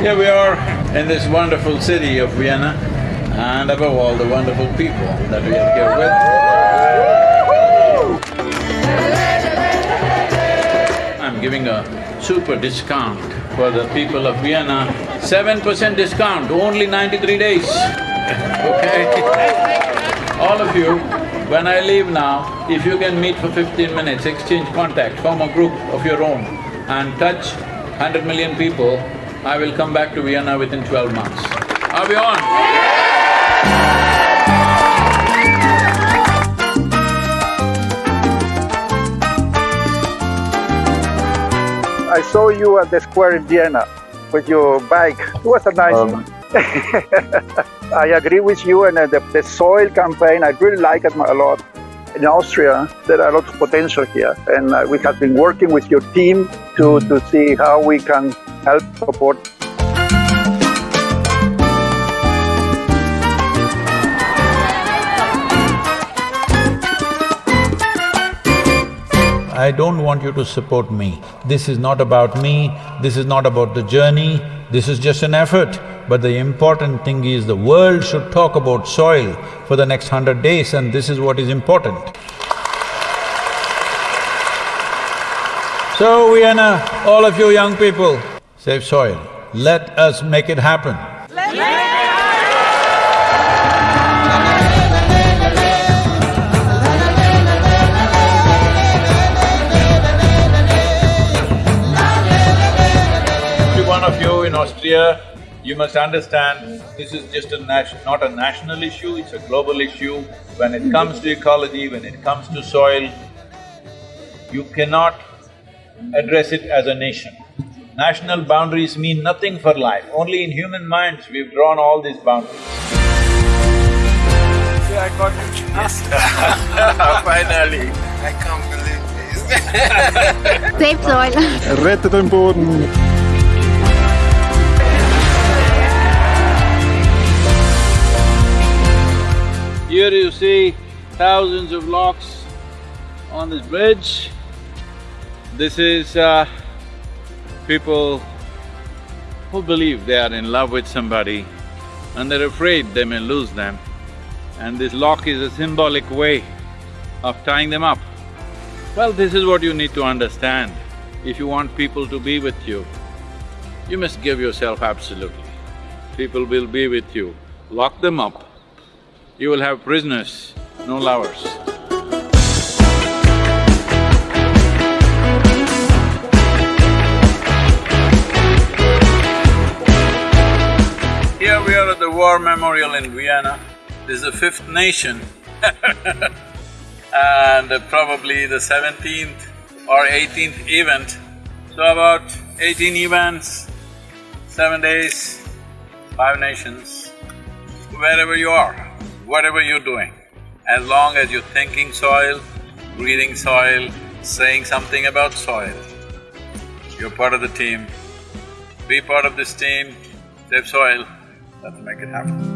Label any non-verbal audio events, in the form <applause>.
Here we are in this wonderful city of Vienna and above all, the wonderful people that we are here with. I'm giving a super discount for the people of Vienna, seven percent discount, only ninety-three days, okay? All of you, when I leave now, if you can meet for fifteen minutes, exchange contact, form a group of your own and touch hundred million people, I will come back to Vienna within twelve months. Are we on? I saw you at the square in Vienna with your bike. It was a nice. Um, <laughs> I agree with you, and uh, the, the soil campaign, I really like it a lot. In Austria, there are a lot of potential here, and uh, we have been working with your team to, to see how we can help support. I don't want you to support me. This is not about me, this is not about the journey, this is just an effort. But the important thing is the world should talk about soil for the next hundred days and this is what is important. So we Vienna, all of you young people, save soil. Let us make it happen. Every one of you in Austria, you must understand, this is just a not a national issue, it's a global issue. When it comes to ecology, when it comes to soil, you cannot address it as a nation. National boundaries mean nothing for life, only in human minds we've drawn all these boundaries. Yeah, I got it. Yes. <laughs> Finally. I can't believe this. <laughs> Save soil. Rettet den Boden! Here you see thousands of locks on this bridge. This is uh, people who believe they are in love with somebody and they're afraid they may lose them. And this lock is a symbolic way of tying them up. Well, this is what you need to understand. If you want people to be with you, you must give yourself absolutely. People will be with you. Lock them up, you will have prisoners, no lovers. The War Memorial in Vienna. This is the fifth nation <laughs> and probably the seventeenth or eighteenth event. So about eighteen events, seven days, five nations, wherever you are, whatever you're doing, as long as you're thinking soil, breathing soil, saying something about soil, you're part of the team. Be part of this team, save soil, let's make it happen.